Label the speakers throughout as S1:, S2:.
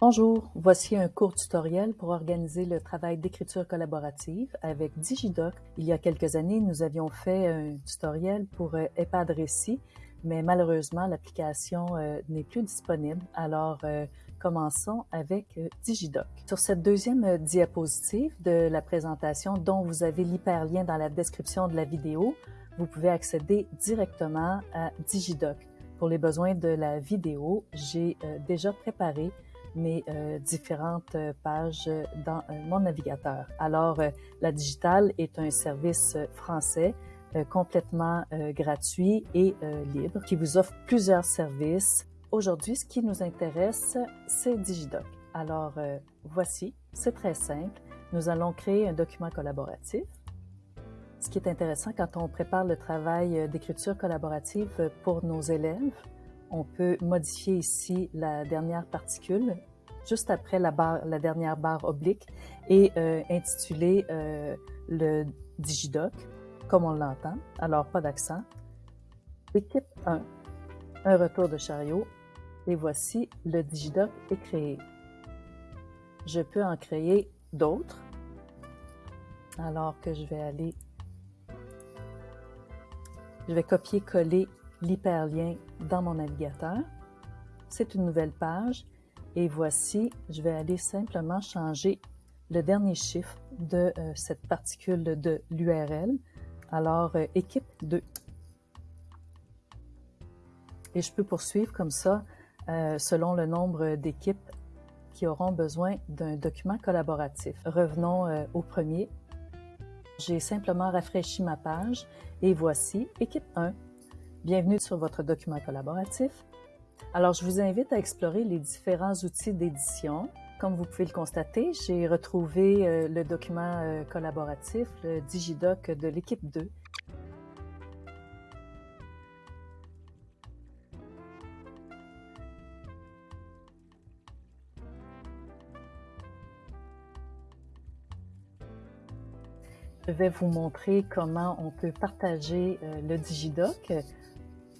S1: Bonjour, voici un court tutoriel pour organiser le travail d'écriture collaborative avec Digidoc. Il y a quelques années, nous avions fait un tutoriel pour euh, EHPAD Récit, mais malheureusement, l'application euh, n'est plus disponible. Alors, euh, commençons avec Digidoc. Sur cette deuxième diapositive de la présentation, dont vous avez l'hyperlien dans la description de la vidéo, vous pouvez accéder directement à Digidoc. Pour les besoins de la vidéo, j'ai déjà préparé mes euh, différentes euh, pages dans euh, mon navigateur. Alors, la digitale est un service français complètement gratuit et libre qui vous offre plusieurs services. Aujourd'hui, ce qui nous intéresse, c'est Digidoc. Alors, voici, c'est très simple. Nous allons créer un document collaboratif. Ce qui est intéressant quand on prépare le travail d'écriture collaborative pour nos élèves, on peut modifier ici la dernière particule juste après la, barre, la dernière barre oblique et euh, intituler euh, le Digidoc comme on l'entend. Alors, pas d'accent. Équipe 1, un retour de chariot. Et voici, le Digidoc est créé. Je peux en créer d'autres. Alors que je vais aller... Je vais copier-coller l'hyperlien dans mon navigateur. C'est une nouvelle page et voici, je vais aller simplement changer le dernier chiffre de euh, cette particule de l'URL. Alors, euh, équipe 2. Et je peux poursuivre comme ça euh, selon le nombre d'équipes qui auront besoin d'un document collaboratif. Revenons au premier. J'ai simplement rafraîchi ma page et voici équipe 1. Bienvenue sur votre document collaboratif. Alors, je vous invite à explorer les différents outils d'édition. Comme vous pouvez le constater, j'ai retrouvé euh, le document euh, collaboratif, le Digidoc de l'équipe 2. Je vais vous montrer comment on peut partager euh, le Digidoc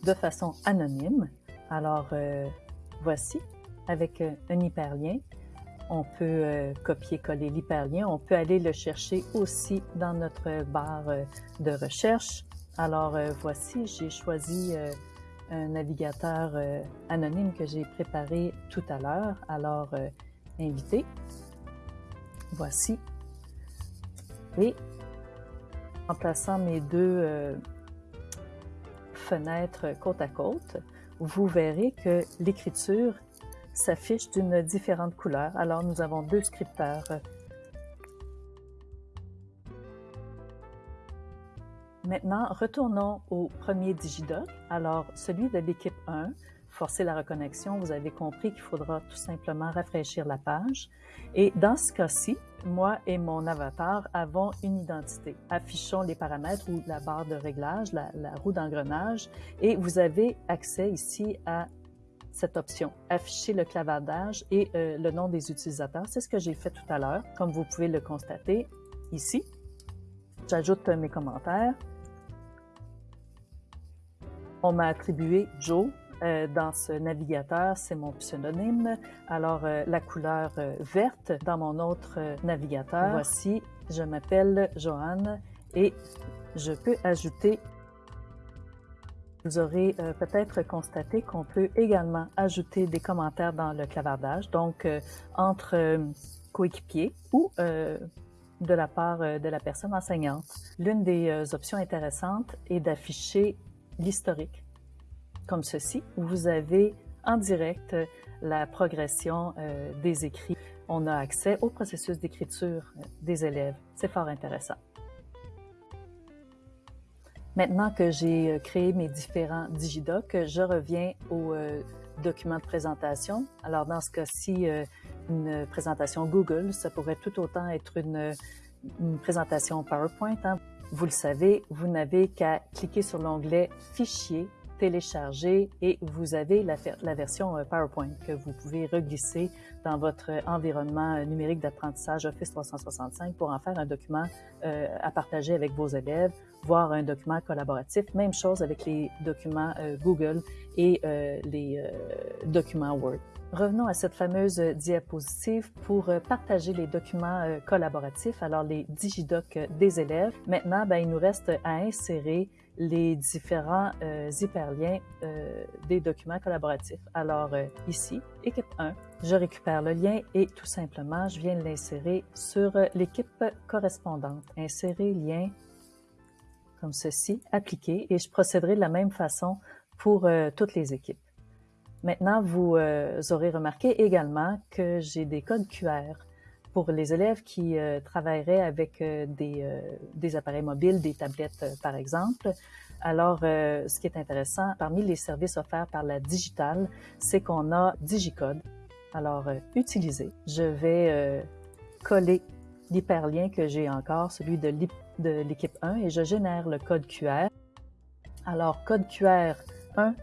S1: de façon anonyme. Alors, euh, voici, avec euh, un hyperlien, on peut euh, copier-coller l'hyperlien. On peut aller le chercher aussi dans notre barre de recherche. Alors, voici, j'ai choisi un navigateur anonyme que j'ai préparé tout à l'heure. Alors, invité. Voici. Et en plaçant mes deux fenêtres côte à côte, vous verrez que l'écriture s'affiche d'une différente couleur. Alors, nous avons deux scripteurs. Maintenant, retournons au premier Digidoc. Alors, celui de l'équipe 1, forcer la reconnexion, vous avez compris qu'il faudra tout simplement rafraîchir la page. Et dans ce cas-ci, moi et mon avatar avons une identité. Affichons les paramètres ou la barre de réglage, la, roue d'engrenage, et vous avez accès ici à cette option, afficher le clavardage et euh, le nom des utilisateurs. C'est ce que j'ai fait tout à l'heure, comme vous pouvez le constater ici. J'ajoute mes commentaires. On m'a attribué Joe euh, dans ce navigateur, c'est mon pseudonyme. Alors, euh, la couleur euh, verte. Dans mon autre navigateur, voici, je m'appelle Joanne et je peux ajouter. Vous aurez peut-être constaté qu'on peut également ajouter des commentaires dans le clavardage, donc entre coéquipiers ou de la part de la personne enseignante. L'une des options intéressantes est d'afficher l'historique comme ceci, où vous avez en direct la progression euh, des écrits. On a accès au processus d'écriture euh, des élèves. C'est fort intéressant. Maintenant que j'ai euh, créé mes différents digidocs, je reviens au document de présentation. Alors, dans ce cas-ci, une présentation Google, ça pourrait tout autant être une, présentation PowerPoint. Hein. Vous le savez, vous n'avez qu'à cliquer sur l'onglet Fichier télécharger et vous avez la, version euh, PowerPoint que vous pouvez reglisser dans votre environnement euh, numérique d'apprentissage Office 365 pour en faire un document euh, à partager avec vos élèves, voire un document collaboratif. Même chose avec les documents euh, Google et euh, les euh, documents Word. Revenons à cette fameuse diapositive pour partager les documents collaboratifs, alors les digidocs des élèves. Maintenant, ben, il nous reste à insérer les différents euh, hyperliens euh, des documents collaboratifs. Alors euh, ici, équipe 1, je récupère le lien et tout simplement, je viens l'insérer sur l'équipe correspondante. Insérer lien comme ceci, appliquer et je procéderai de la même façon pour toutes les équipes. Maintenant, vous aurez remarqué également que j'ai des codes QR pour les élèves qui euh, travailleraient avec euh, des, euh, des, appareils mobiles, des tablettes par exemple. Alors, ce qui est intéressant, parmi les services offerts par la digitale, c'est qu'on a DigiCode. Alors, utiliser. Je vais coller l'hyperlien que j'ai encore, celui de l'équipe 1, et je génère le code QR. Alors, code QR 1,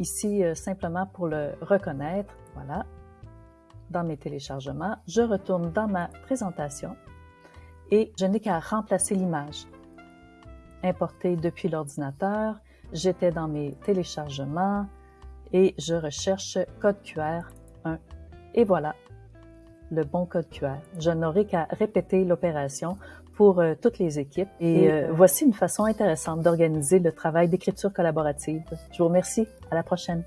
S1: ici, simplement pour le reconnaître. Voilà, dans mes téléchargements, je retourne dans ma présentation et je n'ai qu'à remplacer l'image. Importer depuis l'ordinateur, j'étais dans mes téléchargements et je recherche code QR 1. Et voilà, le bon code QR. Je n'aurai qu'à répéter l'opération pour euh, toutes les équipes. Et, euh, voici une façon intéressante d'organiser le travail d'écriture collaborative. Je vous remercie. À la prochaine.